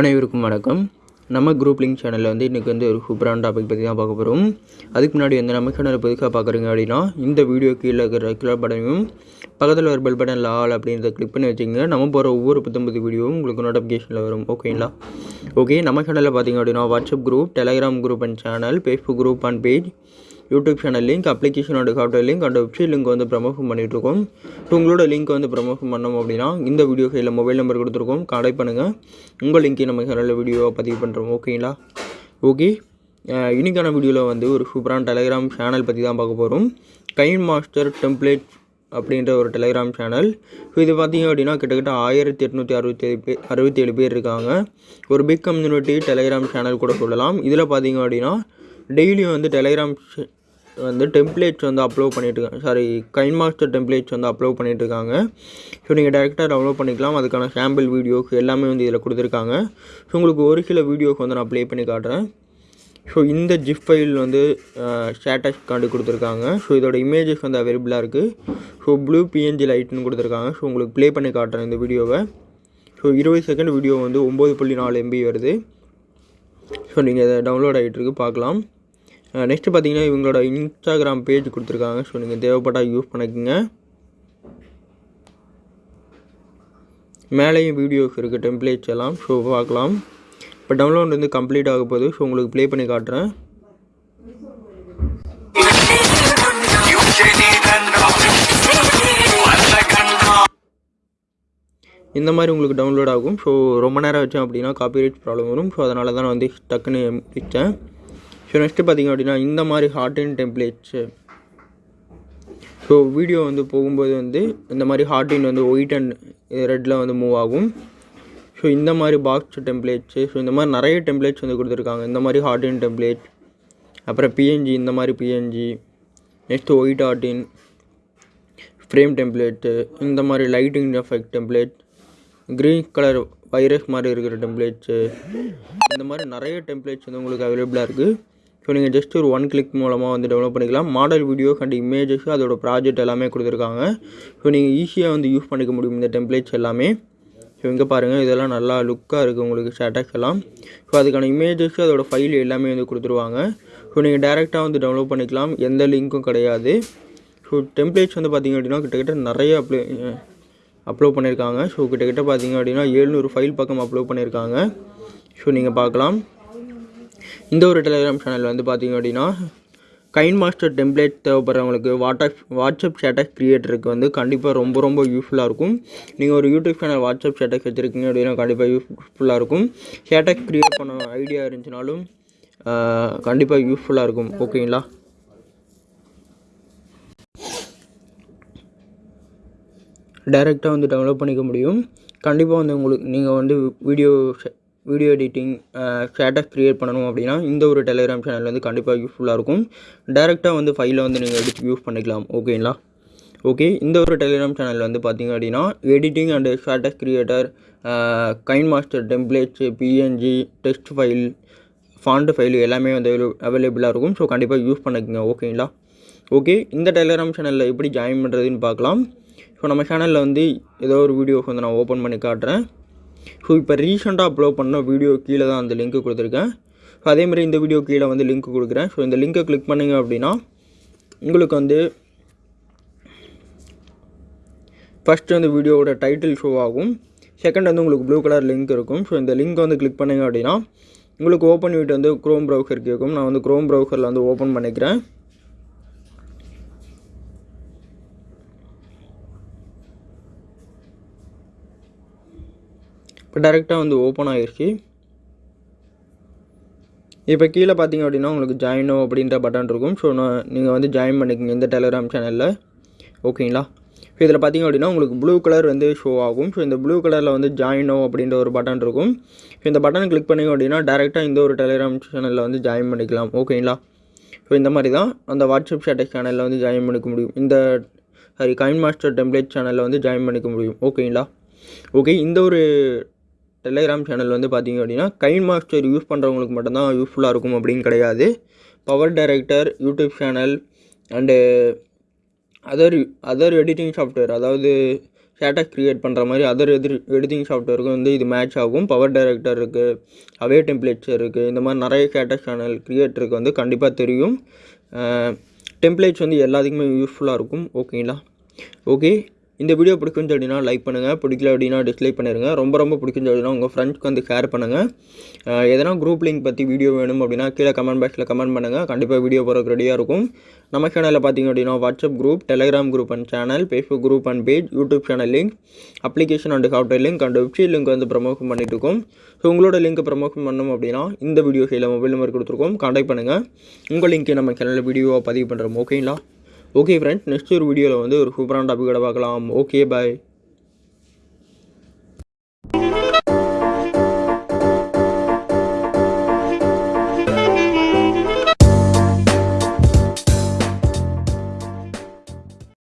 அனைவருக்கும் வணக்கம். நம்ம குரூப் லிங்க் சேனலில் வந்து இன்றைக்கி வந்து ஒரு சூப்பரான டாபிக் பற்றி தான் பார்க்க போகிறோம் அதுக்கு முன்னாடி வந்து நம்ம சேனலை புதுசாக பார்க்குறீங்க அப்படின்னா இந்த வீடியோ கீழே இருக்கிற ரெகுலர் பட்டனையும் பக்கத்தில் ஒரு பெல் பட்டன் லால் அப்படின்றத கிளிக் பண்ணி வச்சிங்க நம்ம போகிற ஒவ்வொரு புத்தம்பது வீடியோவும் உங்களுக்கு நோட்டிஃபிகேஷனில் வரும். ஓகேங்களா ஓகே நம்ம சேனலில் பார்த்தீங்க அப்படின்னா WhatsApp group Telegram group and channel Facebook group and page YouTube channel link அப்ளிகேஷனோட software link and website link வந்து ப்ரமோஷன் பண்ணிகிட்ருக்கோம் ஸோ உங்களோட லிங்க் வந்து ப்ரமோஷன் பண்ணோம் அப்படின்னா இந்த வீடியோ கையில் மொபைல் நம்பர் கொடுத்துருக்கோம். கான்டாக்ட் பண்ணுங்கள் உங்கள் லிங்க்கை நம்ம சேனலில் வீடியோவை பதிவு பண்ணுறோம் ஓகேங்களா ஓகே இன்றைக்கான இன்னைக்கான வீடியோவில் வந்து ஒரு சூப்பரான டெலிகிராம் சேனல் பற்றி தான் பார்க்க போகிறோம் கைன் மாஸ்டர் டெம்ப்ளேட் அப்படின்ற ஒரு டெலிகிராம் சேனல் ஸோ இது பார்த்தீங்க அப்படின்னா கிட்டத்தட்ட ஆயிரத்தி எட்நூற்றி அறுபத்தேழு பேர் அறுபத்தேழு பேர் இருக்காங்க. ஒரு பிக் கம்யூனிட்டி டெலிகிராம் சேனல் கூட சொல்லலாம். இதில் பார்த்தீங்க அப்படின்னா டெய்லியும் வந்து டெலிகிராம் வந்து டெம்ப்ளேட்ஸ் வந்து அப்லோட் பண்ணிட்டு சாரி கைன் மாஸ்டர் டெம்ப்ளேட்ஸ் வந்து அப்லோட் பண்ணிட்டுருக்காங்க. ஸோ நீங்கள் டேரெக்டாக டவுன்லோட் பண்ணிக்கலாம். அதுக்கான சாம்பிள் வீடியோஸ் எல்லாமே வந்து இதில் கொடுத்துருக்காங்க. ஸோ உங்களுக்கு ஒரு சில வீடியோஸ் வந்து நான் ப்ளே பண்ணி காட்டுறேன். ஸோ இந்த ஜிப் ஃபைல் வந்து ஸ்டேட்டஸ் காண்டி கொடுத்துருக்காங்க. ஸோ இதோட இமேஜஸ் வந்து அவைலபிளாக இருக்குது ஸோ ப்ளூ பிஎன்ஜி லைட்னு கொடுத்துருக்காங்க. ஸோ உங்களுக்கு ப்ளே பண்ணி காட்டுறேன் இந்த வீடியோவை ஸோ இருபது செகண்ட் வீடியோ வந்து ஒம்பது புள்ளி நாலு எம்பி வருது. ஸோ நீங்கள் இதை டவுன்லோட் ஆகிட்டு இருக்கு பார்க்கலாம். நெக்ஸ்ட்டு பார்த்தீங்கன்னா இவங்களோட இன்ஸ்டாகிராம் பேஜ் கொடுத்துருக்காங்க. ஸோ நீங்கள் தேவைப்பட்டால் யூஸ் பண்ணிக்கோங்க. மேலேயும் வீடியோஸ் இருக்குது டெம்ப்ளேட்ஸ் எல்லாம். ஸோ பார்க்கலாம். இப்போ டவுன்லோட் வந்து கம்ப்ளீட் ஆக போகுது. ஸோ உங்களுக்கு ப்ளே பண்ணி காட்டுறேன். இந்த மாதிரி உங்களுக்கு டவுன்லோட் ஆகும். ஸோ ரொம்ப நேரம் வச்சேன் அப்படின்னா காப்பிரைட் ப்ராப்ளம் வரும். ஸோ அதனால தான் நான் வந்து டக்குன்னு வச்சேன் ஸோ நெக்ஸ்ட்டு பார்த்தீங்க அப்படின்னா இந்த மாதிரி ஹார்டின் டெம்ப்ளேட்ஸு ஸோ வீடியோ வந்து போகும்போது வந்து இந்த மாதிரி ஹார்டின் வந்து ஒயிட் அண்ட் ரெட்டில் வந்து மூவ் ஆகும். ஸோ இந்த மாதிரி பாக்ஸ் டெம்ப்ளேட்ஸு ஸோ இந்த மாதிரி நிறைய டெம்ப்ளேட்ஸ் வந்து கொடுத்துருக்காங்க. இந்த மாதிரி ஹார்டின் டெம்ப்ளேட் அப்புறம் பிஎன்ஜி இந்த மாதிரி பிஎன்ஜி நெக்ஸ்ட்டு ஒயிட் ஹார்டின் ஃப்ரேம் டெம்ப்ளேட்டு இந்த மாதிரி lighting effect template green colour virus மாதிரி இருக்கிற டெம்ப்ளேட்ஸு இந்த மாதிரி நிறைய டெம்ப்ளேட்ஸ் வந்து உங்களுக்கு அவைலபிளாக இருக்குது ஸோ நீங்கள் ஜஸ்ட் ஒரு ஒன் கிளிக் மூலமாக வந்து டெவலப் பண்ணிக்கலாம். மாடல் வீடியோ அண்ட் இமேஜஸ் அதோட ப்ராஜெக்ட் எல்லாமே கொடுத்துருக்காங்க. ஸோ நீங்கள் ஈஸியாக வந்து யூஸ் பண்ணிக்க முடியும் இந்த டெம்ப்ளேட்ஸ் எல்லாமே. ஸோ இங்கே பாருங்கள் இதெல்லாம் நல்லா லுக்காக இருக்குது உங்களுக்கு ஸ்டேட்டஸ் எல்லாம். ஸோ அதுக்கான இமேஜஸ் அதோட ஃபைல் எல்லாமே வந்து கொடுத்துருவாங்க. ஸோ நீங்கள் டேரெக்டாக வந்து டவுன்லோட் பண்ணிக்கலாம். எந்த லிங்க்கும் கிடையாது. ஸோ டெம்ப்ளேட்ஸ் வந்து பார்த்திங்க அப்படின்னா கிட்டத்தட்ட நிறைய அப்ளை அப்லோட் பண்ணியிருக்காங்க ஸோ கிட்டத்தட்ட பார்த்தீங்க அப்படின்னா ஏழ்நூறு ஃபைல் பக்கம் அப்லோட் பண்ணியிருக்காங்க ஸோ நீங்கள் பார்க்கலாம். இந்த ஒரு டெலிகிராம் சேனல் வந்து பார்த்தீங்க அப்படின்னா கைன் மாஸ்டர் டெம்ப்ளேட் தேவைப்படுறவங்களுக்கு வாட்ஸ்அப் வாட்ஸ்அப் ஸ்டேட்டஸ் க்ரியேட்டருக்கு வந்து கண்டிப்பாக ரொம்ப ரொம்ப யூஸ்ஃபுல்லாக இருக்கும். நீங்கள் ஒரு யூடியூப் சேனல் வாட்ஸ்அப் ஸ்டேட்டஸ் வச்சுருக்கீங்க அப்படின்னா கண்டிப்பாக யூஸ்ஃபுல்லாக இருக்கும். ஸ்டேட்டஸ் க்ரியேட் பண்ண ஐடியா இருந்துச்சுனாலும் கண்டிப்பாக யூஸ்ஃபுல்லாக இருக்கும். ஓகேங்களா டைரெக்டாக வந்து டவுன்லோட் பண்ணிக்க முடியும். கண்டிப்பாக வந்து உங்களுக்கு நீங்கள் வந்து video video editing status create பண்ணணும் அப்படின்னா இந்த ஒரு டெலிகிராம் சேனல் வந்து கண்டிப்பாக யூஸ்ஃபுல்லாக இருக்கும். டேரெக்டாக வந்து ஃபைலை வந்து நீங்கள் எடுத்து யூஸ் பண்ணிக்கலாம் ஓகேங்களா ஓகே இந்த ஒரு டெலிகிராம் சேனல் வந்து பார்த்தீங்க அப்படின்னா editing and status creator Kine Master templates PNG text file font file எல்லாமே வந்து அவைலபிளாக இருக்கும். ஸோ கண்டிப்பாக யூஸ் பண்ணிக்கோங்க ஓகேங்களா ஓகே இந்த டெலிகிராம் சேனலில் எப்படி ஜாயின் பண்ணுறதுன்னு பார்க்கலாம். ஸோ நம்ம சேனலில் வந்து ஏதோ ஒரு வீடியோஸ் வந்து நான் ஓப்பன் பண்ணி காட்டுறேன். ஸோ இப்போ ரீசெண்டாக அப்லோட் பண்ண வீடியோ கீழே தான் அந்த லிங்க்கு கொடுத்துருக்கேன். ஸோ அதேமாதிரி இந்த வீடியோ கீழே வந்து லிங்க் கொடுக்குறேன். ஸோ இந்த லிங்க்கை கிளிக் பண்ணிங்க அப்படின்னா உங்களுக்கு வந்து ஃபஸ்ட்டு வந்து வீடியோவோட டைட்டில் ஷோ ஆகும். செகண்ட் வந்து உங்களுக்கு ப்ளூ கலர் லிங்க் இருக்கும். ஸோ இந்த லிங்க் வந்து கிளிக் பண்ணிங்க அப்படின்னா உங்களுக்கு ஓப்பன் வீட்டு வந்து க்ரோம் ப்ரௌசர் கேட்கும். நான் வந்து க்ரோம் ப்ரௌசரில் வந்து ஓப்பன் பண்ணிக்கிறேன். இப்போ டேரெக்டாக வந்து ஓப்பன் ஆகிருச்சு. இப்போ கீழே பார்த்தீங்க அப்படின்னா உங்களுக்கு ஜாயினோ அப்படின்ற பட்டன் இருக்கும். ஸோ நான் நீங்கள் வந்து ஜாயின் பண்ணிக்கோங்க இந்த டெலிகிராம் சேனலில் ஓகேங்களா ஸோ இதில் பார்த்தீங்க அப்படின்னா உங்களுக்கு ப்ளூ கலர் வந்து ஷோ ஆகும். ஸோ இந்த ப்ளூ கலரில் வந்து ஜாயினோ அப்படின்ற ஒரு பட்டன் இருக்கும். ஸோ இந்த பட்டனை கிளிக் பண்ணிங்க அப்படின்னா டேரெக்டாக இந்த ஒரு டெலிகிராம் சேனலில் வந்து ஜாயின் பண்ணிக்கலாம். ஓகேங்களா ஸோ இந்த மாதிரி தான் அந்த வாட்ஸ்அப் ஸ்டேட்டஸ் சேனலில் வந்து ஜாயின் பண்ணிக்க முடியும். இந்த சாரி கைன் மாஸ்டர் டெம்ப்ளேட் சேனலில் வந்து ஜாயின் பண்ணிக்க முடியும். ஓகேங்களா ஓகே இந்த ஒரு டெலிகிராம் சேனல் வந்து பார்த்திங்க அப்படின்னா கைன் மாஸ்டர் யூஸ் பண்ணுறவங்களுக்கு மட்டும்தான் யூஸ்ஃபுல்லாக இருக்கும் அப்படின்னு கிடையாது. Power director YouTube channel and other other editing software அதாவது ஸ்டேட்டஸ் க்ரியேட் பண்ணுற மாதிரி அதர் எதிர் எடிட்டிங் சாஃப்ட்வேருக்கு வந்து இது மேட்ச் ஆகும். பவர் டைரக்டர் இருக்குது அவே டெம்ப்ளேட்ஸ் இருக்குது இந்த மாதிரி நிறைய ஸ்டேட்டஸ் சேனல் க்ரியேட்டருக்கு வந்து கண்டிப்பாக தெரியும். டெம்ப்ளேட்ஸ் வந்து எல்லாத்துக்குமே யூஸ்ஃபுல்லாக இருக்கும். ஓகேங்களா ஓகே இந்த வீடியோ பிடிக்குன்னு அப்படின்னா லைக் பண்ணுங்கள் பிடிக்கல அப்படின்னா டிஸ்லைக் பண்ணிடுங்க ரொம்ப ரொம்ப பிடிக்குன்னு அப்படின்னா உங்கள் ஃப்ரெண்ட்ஸ்க்கு வந்து ஷேர் பண்ணுங்கள் எதனா குரூப் லிங்க் பற்றி வீடியோ வேணும் அப்படின்னா கீழே கமெண்ட் பாக்ஸில் கமெண்ட் பண்ணுங்கள் கண்டிப்பாக வீடியோ போகிறதுக்கு ரெடியாக இருக்கும். நம்ம சேனலில் பார்த்தீங்க அப்படின்னா WhatsApp group Telegram group and channel Facebook group and page YouTube channel link application and software link and website link வந்து ப்ரமோஷன் பண்ணிட்டு இருக்கோம். ஸோ உங்களோட லிங்க் ப்ரமோஷன் பண்ணணும் அப்படின்னா இந்த வீடியோ கையில் மொபைல் நம்பர் கொடுத்துருக்கோம். கான்டாக்ட் பண்ணுங்கள் உங்கள் லிங்க்கை நம்ம சேனலில் வீடியோவாக பதிவு பண்ணுறோம் ஓகேங்களா ஓகே ஃப்ரெண்ட்ஸ் நெக்ஸ்ட் ஒரு வீடியோவில் வந்து ஒரு சூப்பரான டாப்பிக்கோட பார்க்கலாம். Okay bye